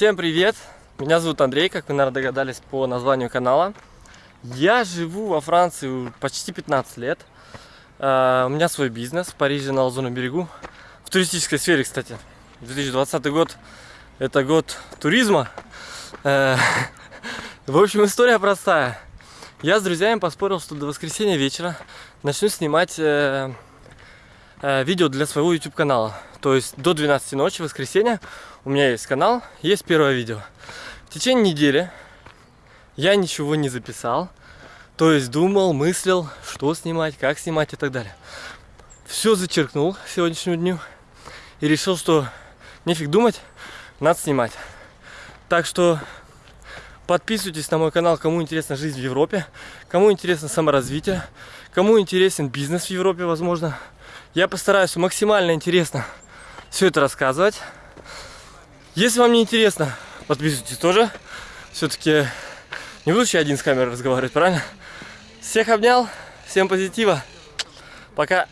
Всем привет! Меня зовут Андрей, как вы, наверное, догадались по названию канала. Я живу во Франции почти 15 лет. Uh, у меня свой бизнес в Париже на Лазурном берегу. В туристической сфере, кстати. 2020 год – это год туризма. Uh, в общем, история простая. Я с друзьями поспорил, что до воскресенья вечера начну снимать uh, видео для своего YouTube канала. То есть до 12 ночи, воскресенья, у меня есть канал, есть первое видео. В течение недели я ничего не записал. То есть думал, мыслил, что снимать, как снимать и так далее. Все зачеркнул сегодняшнему дню. И решил, что нефиг думать, надо снимать. Так что подписывайтесь на мой канал, кому интересна жизнь в Европе, кому интересно саморазвитие, кому интересен бизнес в Европе, возможно. Я постараюсь максимально интересно все это рассказывать. Если вам не интересно, подписывайтесь тоже. Все-таки не буду один с камерой разговаривать, правильно? Всех обнял, всем позитива. Пока.